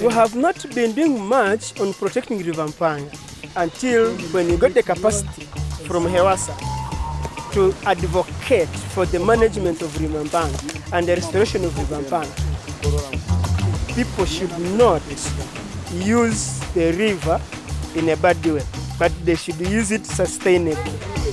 We have not been doing much on protecting River Mpanga until when we got the capacity from Hewasa to advocate for the management of River Mpanga and the restoration of River Mpanga. People should not use the river in a bad way, but they should use it sustainably.